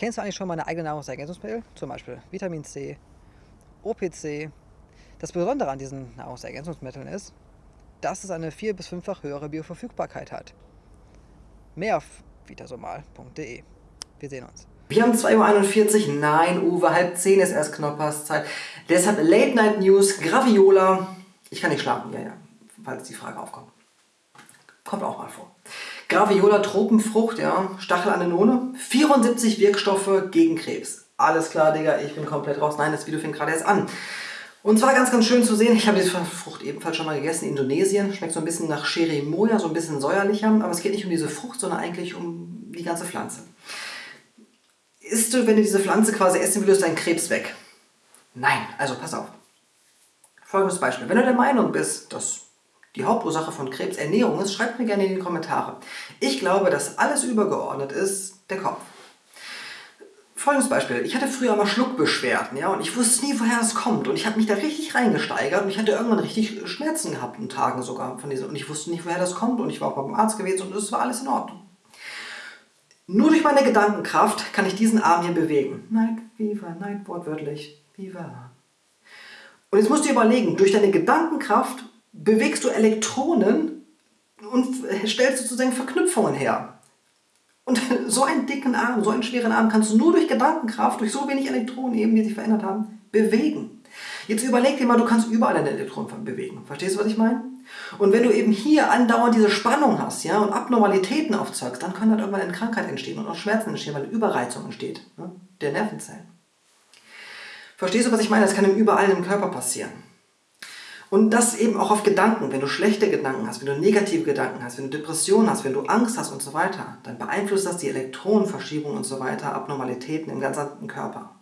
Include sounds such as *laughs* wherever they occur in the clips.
Kennst du eigentlich schon mal eine eigene Nahrungsergänzungsmittel? Zum Beispiel Vitamin C, OPC. Das Besondere an diesen Nahrungsergänzungsmitteln ist, dass es eine vier- bis fünffach höhere Bioverfügbarkeit hat. Mehr auf vitasomal.de. Wir sehen uns. Wir haben 2.41 Uhr. Nein, Uwe, halb zehn ist erst Knopperszeit. Deshalb Late Night News, Graviola. Ich kann nicht schlafen, ja, ja, falls die Frage aufkommt. Kommt auch mal vor. Graviola Tropenfrucht, ja, Stachelanenone, 74 Wirkstoffe gegen Krebs. Alles klar, Digga, ich bin komplett raus. Nein, das Video fängt gerade erst an. Und zwar ganz, ganz schön zu sehen, ich habe diese Frucht ebenfalls schon mal gegessen in Indonesien. Schmeckt so ein bisschen nach Cherimoya, so ein bisschen säuerlicher. Aber es geht nicht um diese Frucht, sondern eigentlich um die ganze Pflanze. Isst du, wenn du diese Pflanze quasi essen würdest, deinen Krebs weg? Nein, also pass auf. Folgendes Beispiel. Wenn du der Meinung bist, dass die Hauptursache von Krebs Ernährung ist, schreibt mir gerne in die Kommentare. Ich glaube, dass alles übergeordnet ist der Kopf. Folgendes Beispiel. Ich hatte früher mal Schluckbeschwerden, ja, und ich wusste nie, woher es kommt. Und ich habe mich da richtig reingesteigert und ich hatte irgendwann richtig Schmerzen gehabt, in Tagen sogar von diesen. Und ich wusste nicht, woher das kommt. Und ich war auch beim Arzt gewesen und es war alles in Ordnung. Nur durch meine Gedankenkraft kann ich diesen Arm hier bewegen. Night Viva, Night wortwörtlich. Viva. Und jetzt musst du überlegen, durch deine Gedankenkraft bewegst du Elektronen und stellst sozusagen Verknüpfungen her. Und *laughs* so einen dicken Arm, so einen schweren Arm kannst du nur durch Gedankenkraft, durch so wenig Elektronen eben, die sich verändert haben, bewegen. Jetzt überleg dir mal, du kannst überall deine Elektronen bewegen. Verstehst du, was ich meine? Und wenn du eben hier andauernd diese Spannung hast ja, und Abnormalitäten aufzeugst, dann kann dann irgendwann eine Krankheit entstehen und auch Schmerzen entstehen, weil eine Überreizung entsteht ne, der Nervenzellen. Verstehst du, was ich meine? Das kann überall im Körper passieren. Und das eben auch auf Gedanken. Wenn du schlechte Gedanken hast, wenn du negative Gedanken hast, wenn du Depressionen hast, wenn du Angst hast und so weiter, dann beeinflusst das die Elektronenverschiebung und so weiter, Abnormalitäten im ganzen Körper.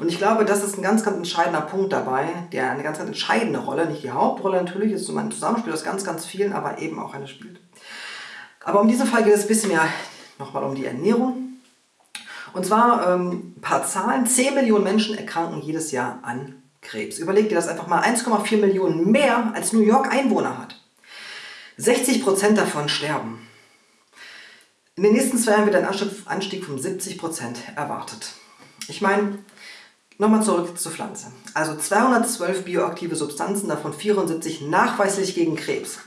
Und ich glaube, das ist ein ganz, ganz entscheidender Punkt dabei, der eine ganz, ganz entscheidende Rolle, nicht die Hauptrolle natürlich, ist so ein Zusammenspiel aus ganz, ganz vielen, aber eben auch eine spielt. Aber um diesen Fall geht es ein bisschen mehr nochmal um die Ernährung. Und zwar ähm, ein paar Zahlen. 10 Millionen Menschen erkranken jedes Jahr an Krebs. Überleg dir das einfach mal, 1,4 Millionen mehr als New York Einwohner hat. 60% davon sterben. In den nächsten zwei Jahren wird ein Anstieg von 70% erwartet. Ich meine, nochmal zurück zur Pflanze. Also 212 bioaktive Substanzen, davon 74 nachweislich gegen Krebs.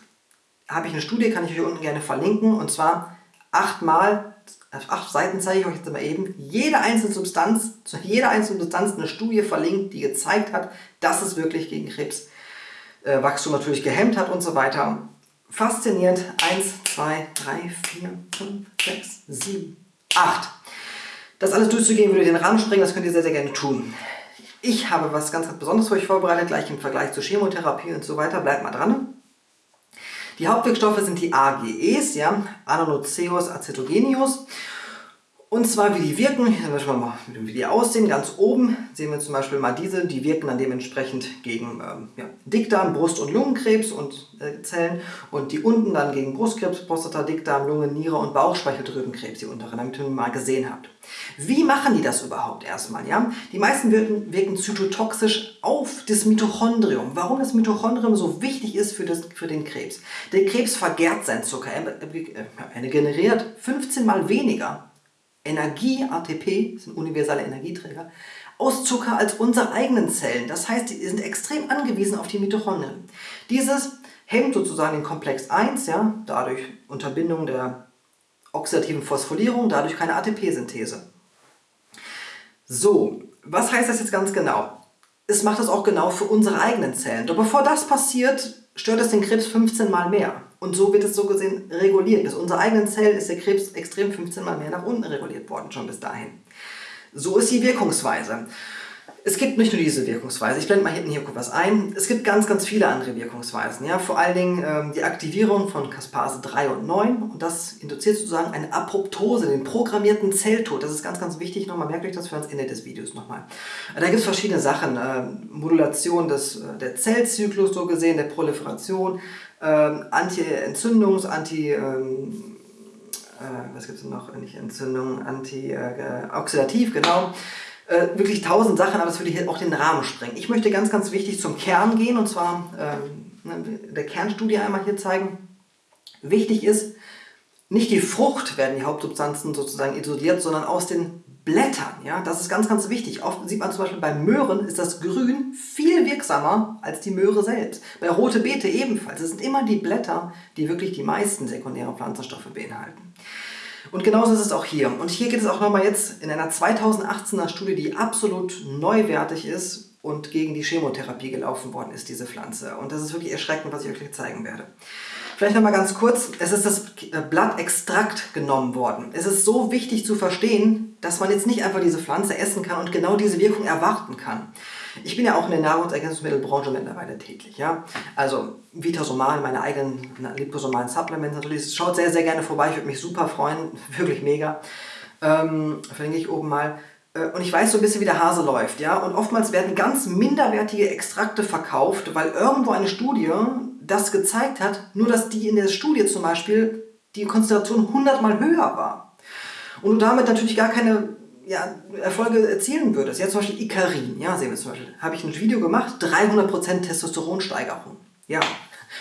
Habe ich eine Studie, kann ich euch unten gerne verlinken, und zwar achtmal auf acht Seiten zeige ich euch jetzt mal eben, jede einzelne Substanz, zu jeder einzelnen Substanz eine Studie verlinkt, die gezeigt hat, dass es wirklich gegen Krebswachstum äh, natürlich gehemmt hat und so weiter. Faszinierend. 1, 2, 3, 4, 5, 6, 7, 8. Das alles durchzugehen, würde den Rahmen sprengen, das könnt ihr sehr, sehr gerne tun. Ich habe was ganz, ganz Besonderes für euch vorbereitet, gleich im Vergleich zur Chemotherapie und so weiter. Bleibt mal dran. Die Hauptwirkstoffe sind die AGEs, ja, Anonoceus acetogenius. Und zwar wie die wirken, hier wir mal, wie die aussehen. Ganz oben sehen wir zum Beispiel mal diese, die wirken dann dementsprechend gegen ähm, ja, Dickdarm, Brust- und Lungenkrebs und äh, Zellen. Und die unten dann gegen Brustkrebs, Prostata, Dickdarm, Lunge, Niere und Bauchspeicheldrüsenkrebs, die unteren, damit ihr mal gesehen habt. Wie machen die das überhaupt erstmal? Ja? Die meisten wirken, wirken zytotoxisch auf das Mitochondrium. Warum das Mitochondrium so wichtig ist für, das, für den Krebs? Der Krebs vergärt seinen Zucker. Er, er generiert 15 mal weniger Energie, ATP, sind universelle Energieträger, aus Zucker als unsere eigenen Zellen. Das heißt, die sind extrem angewiesen auf die Mitochondrien. Dieses hemmt sozusagen den Komplex 1, ja, dadurch Unterbindung der oxidativen Phosphorylierung, dadurch keine ATP-Synthese. So, was heißt das jetzt ganz genau? Es macht das auch genau für unsere eigenen Zellen. Doch bevor das passiert, stört es den Krebs 15 mal mehr. Und so wird es so gesehen reguliert. Bis unsere eigenen Zellen ist der Krebs extrem 15 mal mehr nach unten reguliert worden, schon bis dahin. So ist die Wirkungsweise. Es gibt nicht nur diese Wirkungsweise, ich blende mal hinten hier kurz was ein, es gibt ganz, ganz viele andere Wirkungsweisen. Ja? Vor allen Dingen ähm, die Aktivierung von Caspase 3 und 9 und das induziert sozusagen eine Apoptose, den programmierten Zelltod. Das ist ganz, ganz wichtig, nochmal merkt euch das für das Ende des Videos nochmal. Da gibt es verschiedene Sachen, äh, Modulation des, äh, der Zellzyklus so gesehen, der Proliferation, äh, Anti-Entzündungs-, Anti-, ähm, äh, was gibt es noch, nicht Entzündung, Anti-Oxidativ, äh, genau äh, wirklich tausend Sachen, aber das würde hier auch den Rahmen sprengen. Ich möchte ganz, ganz wichtig zum Kern gehen und zwar ähm, ne, der Kernstudie einmal hier zeigen. Wichtig ist, nicht die Frucht werden die Hauptsubstanzen sozusagen isoliert, sondern aus den Blättern. Ja? Das ist ganz, ganz wichtig. Oft sieht man zum Beispiel bei Möhren ist das Grün viel wirksamer als die Möhre selbst. Bei rote Beete ebenfalls. Es sind immer die Blätter, die wirklich die meisten sekundären Pflanzenstoffe beinhalten. Und genauso ist es auch hier. Und hier geht es auch nochmal jetzt in einer 2018er Studie, die absolut neuwertig ist und gegen die Chemotherapie gelaufen worden ist, diese Pflanze. Und das ist wirklich erschreckend, was ich euch zeigen werde. Vielleicht nochmal ganz kurz, es ist das Blattextrakt genommen worden. Es ist so wichtig zu verstehen, dass man jetzt nicht einfach diese Pflanze essen kann und genau diese Wirkung erwarten kann. Ich bin ja auch in der Nahrungsergänzungsmittelbranche mittlerweile tätig. Ja? Also Vitasomal, meine eigenen liposomalen Supplements natürlich. Schaut sehr, sehr gerne vorbei, ich würde mich super freuen, *laughs* wirklich mega. Ähm, verlinke ich oben mal. Äh, und ich weiß so ein bisschen, wie der Hase läuft. Ja? Und oftmals werden ganz minderwertige Extrakte verkauft, weil irgendwo eine Studie das gezeigt hat, nur dass die in der Studie zum Beispiel die Konzentration 100 mal höher war. Und du damit natürlich gar keine ja, Erfolge erzielen würdest. Jetzt zum Beispiel Icarin, ja, sehen wir zum Beispiel, habe ich ein Video gemacht, 300% Testosteronsteigerung. Ja,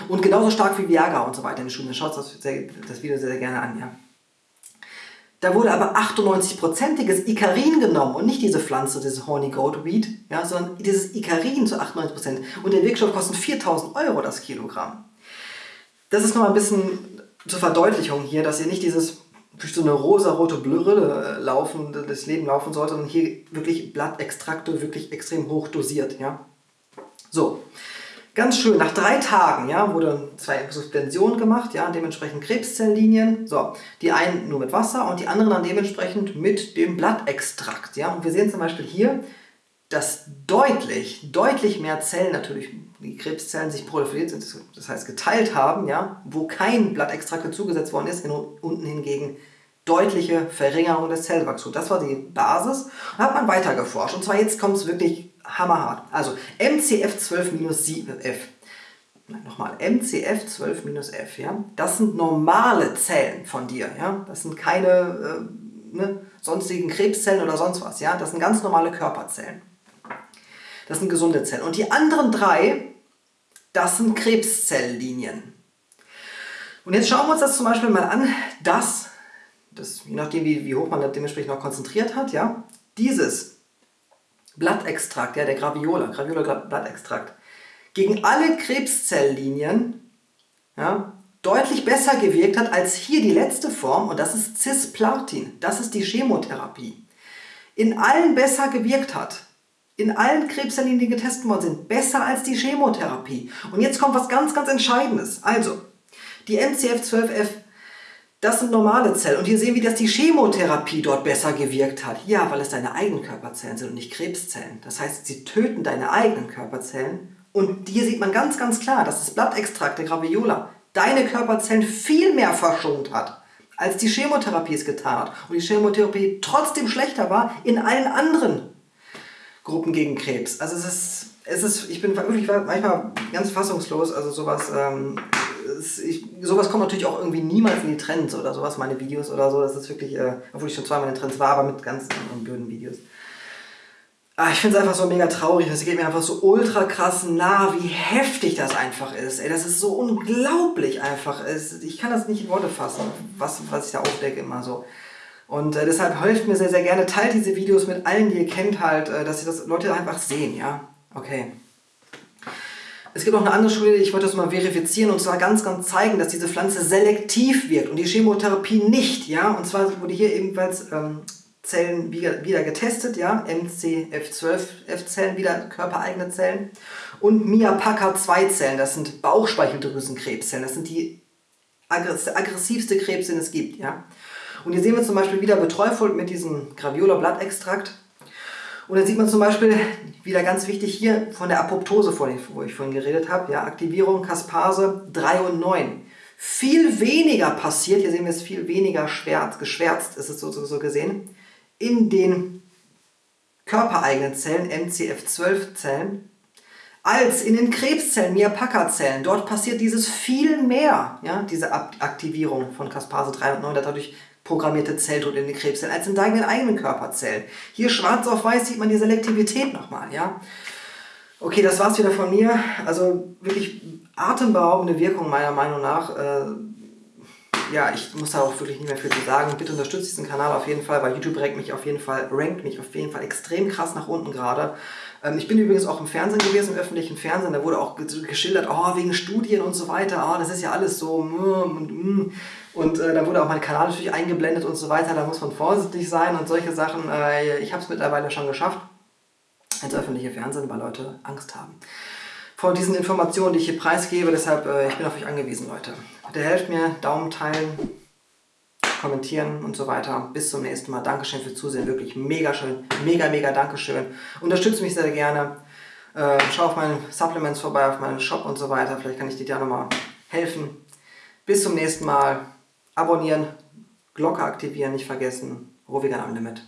und genauso stark wie Viagra und so weiter in den Studien. Schaut das, das Video sehr, sehr gerne an, ja. Da wurde aber 98%iges Icarin genommen und nicht diese Pflanze, dieses Horny Goat Weed, ja, sondern dieses Icarin zu 98%. Und der Wirkstoff kostet 4000 Euro das Kilogramm. Das ist nochmal ein bisschen zur Verdeutlichung hier, dass ihr nicht dieses durch so eine rosa-rote Brille laufen, das Leben laufen sollte, sondern hier wirklich Blattextrakte wirklich extrem hoch dosiert. Ja? So, Ganz schön, nach drei Tagen ja, wurde zwei Suspensionen gemacht, ja, dementsprechend Krebszelllinien. So, die einen nur mit Wasser und die anderen dann dementsprechend mit dem Blattextrakt. Ja. Und wir sehen zum Beispiel hier, dass deutlich, deutlich mehr Zellen natürlich, die Krebszellen sich proliferiert sind, das heißt geteilt haben, ja, wo kein Blattextrakt zugesetzt worden ist, unten hingegen deutliche Verringerung des Zellwachstums. Das war die Basis und hat man weiter geforscht. Und zwar jetzt kommt es wirklich hammerhart. Also MCF12-F. Nochmal, MCF12-F, ja. Das sind normale Zellen von dir, ja. Das sind keine äh, ne, sonstigen Krebszellen oder sonst was, ja. Das sind ganz normale Körperzellen. Das sind gesunde Zellen. Und die anderen drei, das sind Krebszelllinien. Und jetzt schauen wir uns das zum Beispiel mal an, dass, das, je nachdem wie, wie hoch man das dementsprechend noch konzentriert hat, ja, dieses Blattextrakt, ja, der Graviola, Graviola Blattextrakt, gegen alle Krebszelllinien ja, deutlich besser gewirkt hat als hier die letzte Form und das ist Cisplatin. Das ist die Chemotherapie. In allen besser gewirkt hat. In allen Krebszelllinien, die getestet worden sind, besser als die Chemotherapie. Und jetzt kommt was ganz, ganz Entscheidendes. Also, die MCF12F das sind normale Zellen. Und hier sehen wir, dass die Chemotherapie dort besser gewirkt hat. Ja, weil es deine eigenen Körperzellen sind und nicht Krebszellen. Das heißt, sie töten deine eigenen Körperzellen. Und hier sieht man ganz, ganz klar, dass das Blattextrakt der Graviola deine Körperzellen viel mehr verschont hat, als die Chemotherapie es getan hat. Und die Chemotherapie trotzdem schlechter war in allen anderen Gruppen gegen Krebs. Also es ist, es ist ich bin wirklich manchmal ganz fassungslos. Also sowas... Ähm, ich, sowas kommt natürlich auch irgendwie niemals in die Trends oder sowas, meine Videos oder so. Das ist wirklich, äh, obwohl ich schon zweimal in den Trends war, aber mit ganz anderen blöden Videos. Ah, ich finde es einfach so mega traurig. Es geht mir einfach so ultra krass nah, wie heftig das einfach ist. Ey, das ist so unglaublich einfach. Ich kann das nicht in Worte fassen, was, was ich da aufdecke immer so. Und äh, deshalb helft mir sehr, sehr gerne. Teilt diese Videos mit allen, die ihr kennt halt, äh, dass ihr das Leute einfach sehen, ja? Okay. Es gibt auch eine andere Studie, ich wollte das mal verifizieren und zwar ganz, ganz zeigen, dass diese Pflanze selektiv wirkt und die Chemotherapie nicht. Ja? Und zwar wurde hier ebenfalls ähm, Zellen wieder, wieder getestet, ja? MCF12F-Zellen, wieder körpereigene Zellen und MIAPACA-2-Zellen, das sind Bauchspeicheldrüsenkrebszellen, das sind die aggressivste Krebs, den es gibt. Ja? Und hier sehen wir zum Beispiel wieder Betreufolg mit diesem Graviola-Blattextrakt und dann sieht man zum Beispiel, wieder ganz wichtig hier, von der Apoptose, wo ich vorhin geredet habe, ja, Aktivierung, Kaspase 3 und 9. Viel weniger passiert, hier sehen wir es viel weniger schwärzt, geschwärzt ist es so, so, gesehen, in den körpereigenen Zellen, MCF12-Zellen, als in den Krebszellen, Miapaka-Zellen. Dort passiert dieses viel mehr, ja, diese Aktivierung von Kaspase 3 und 9, dadurch programmierte Zelltod in den Krebszellen als in deinen eigenen Körperzellen. Hier schwarz auf weiß sieht man die Selektivität nochmal, ja. Okay, das war's wieder von mir. Also wirklich atemberaubende Wirkung meiner Meinung nach. Äh, ja, ich muss da auch wirklich nicht mehr viel zu sagen. Bitte unterstützt diesen Kanal auf jeden Fall, weil YouTube rankt mich auf jeden Fall, rankt mich auf jeden Fall extrem krass nach unten gerade. Ähm, ich bin übrigens auch im Fernsehen gewesen, im öffentlichen Fernsehen. Da wurde auch geschildert, oh, wegen Studien und so weiter. Oh, das ist ja alles so. Mm, und, mm. und äh, da wurde auch mein Kanal natürlich eingeblendet und so weiter. Da muss man vorsichtig sein und solche Sachen. Äh, ich habe es mittlerweile schon geschafft, ins öffentliche Fernsehen, weil Leute Angst haben vor diesen Informationen, die ich hier preisgebe. Deshalb, äh, ich bin auf euch angewiesen, Leute. Bitte helft mir, Daumen teilen, kommentieren und so weiter. Bis zum nächsten Mal. Dankeschön fürs Zusehen. Wirklich mega schön. Mega, mega Dankeschön. Unterstützt mich sehr gerne. Äh, schau auf meine Supplements vorbei, auf meinen Shop und so weiter. Vielleicht kann ich dir da nochmal helfen. Bis zum nächsten Mal. Abonnieren, Glocke aktivieren, nicht vergessen. Rovigan am Limit.